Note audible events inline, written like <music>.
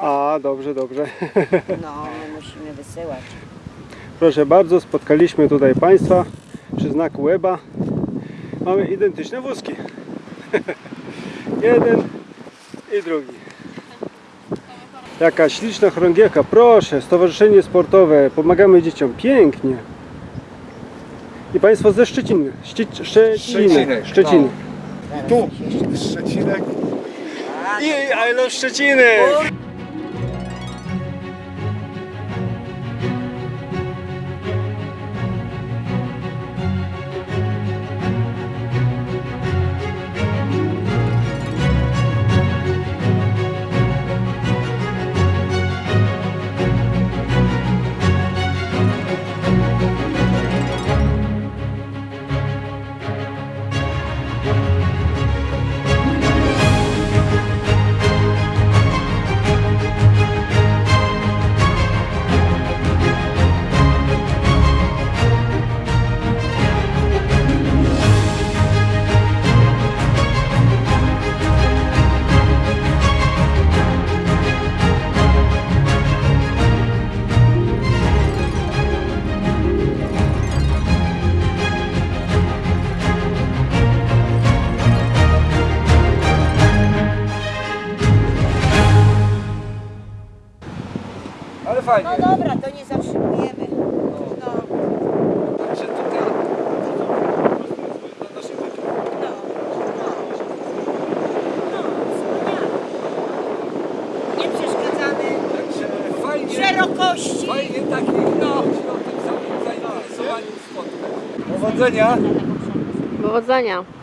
A, dobrze, dobrze. <laughs> No, my musimy wysyłać. Proszę bardzo, spotkaliśmy tutaj Państwa przy znaku Łeba. Mamy identyczne wózki. <laughs> Jeden i drugi. Jaka śliczna chorągiewka, proszę, Stowarzyszenie Sportowe, pomagamy dzieciom, pięknie. I Państwo ze Szczeciny, Szcie, Szczeciny, Szczecinek, Szczeciny. Zaraz Tu, Szczecinek. I I love Szczeciny! Ale fajnie. No dobra, to nie zatrzymujemy. No, Także tutaj no, no. No, wspaniale. Nie przeszkadzamy. Także fajnie, Szerokości. fajnie takich no. o tym samym zainteresowaniu spotkać. Powodzenia. Powodzenia.